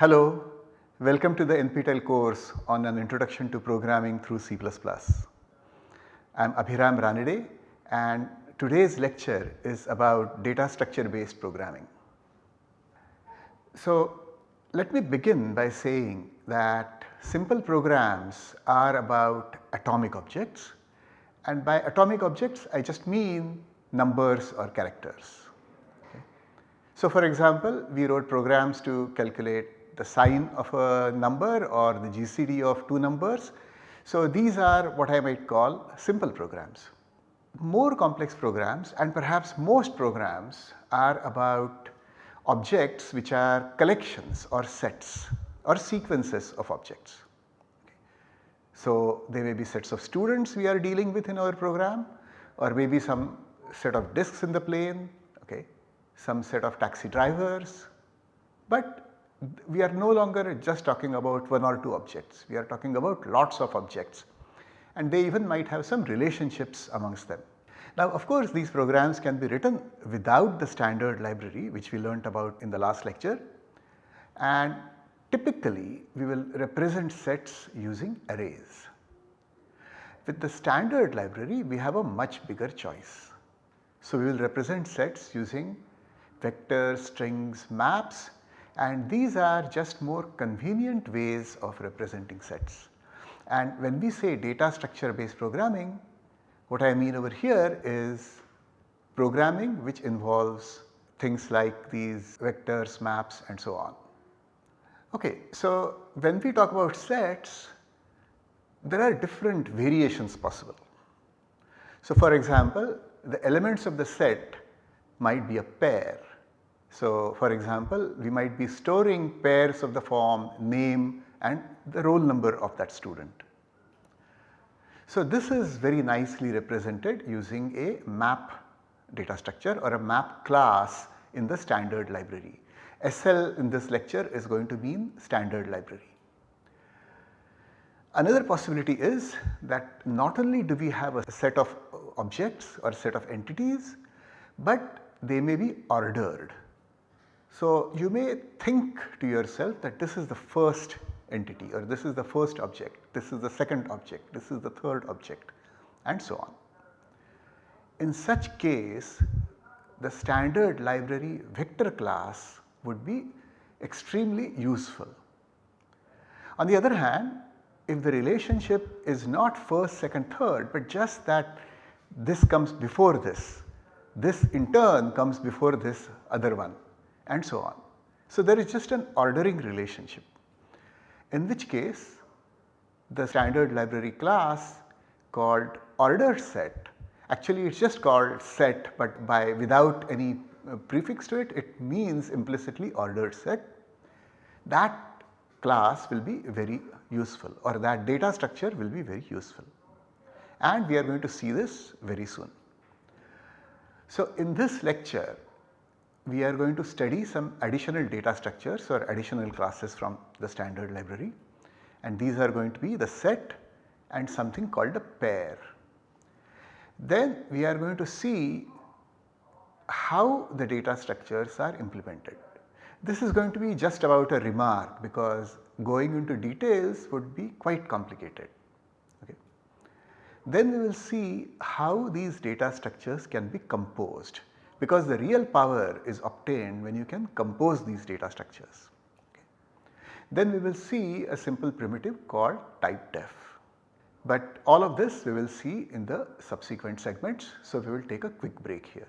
Hello, welcome to the NPTEL course on an introduction to programming through C++. I am Abhiram Ranade and today's lecture is about data structure based programming. So let me begin by saying that simple programs are about atomic objects and by atomic objects I just mean numbers or characters. Okay. So for example, we wrote programs to calculate the sign of a number or the GCD of two numbers. So these are what I might call simple programs. More complex programs and perhaps most programs are about objects which are collections or sets or sequences of objects. So there may be sets of students we are dealing with in our program or maybe some set of disks in the plane, okay, some set of taxi drivers. But we are no longer just talking about one or two objects, we are talking about lots of objects and they even might have some relationships amongst them. Now of course these programs can be written without the standard library which we learnt about in the last lecture and typically we will represent sets using arrays. With the standard library we have a much bigger choice. So we will represent sets using vectors, strings, maps and these are just more convenient ways of representing sets. And when we say data structure based programming, what I mean over here is programming which involves things like these vectors, maps and so on. Okay, so when we talk about sets, there are different variations possible. So for example, the elements of the set might be a pair so, for example, we might be storing pairs of the form name and the roll number of that student. So, this is very nicely represented using a map data structure or a map class in the standard library. SL in this lecture is going to mean standard library. Another possibility is that not only do we have a set of objects or set of entities, but they may be ordered. So, you may think to yourself that this is the first entity or this is the first object, this is the second object, this is the third object and so on. In such case the standard library vector class would be extremely useful. On the other hand if the relationship is not first, second, third but just that this comes before this, this in turn comes before this other one and so on. So, there is just an ordering relationship in which case the standard library class called ordered set actually it is just called set but by without any uh, prefix to it it means implicitly ordered set that class will be very useful or that data structure will be very useful and we are going to see this very soon. So, in this lecture we are going to study some additional data structures or additional classes from the standard library and these are going to be the set and something called a pair. Then we are going to see how the data structures are implemented. This is going to be just about a remark because going into details would be quite complicated. Okay. Then we will see how these data structures can be composed because the real power is obtained when you can compose these data structures. Okay. Then we will see a simple primitive called typedef. But all of this we will see in the subsequent segments. So, we will take a quick break here.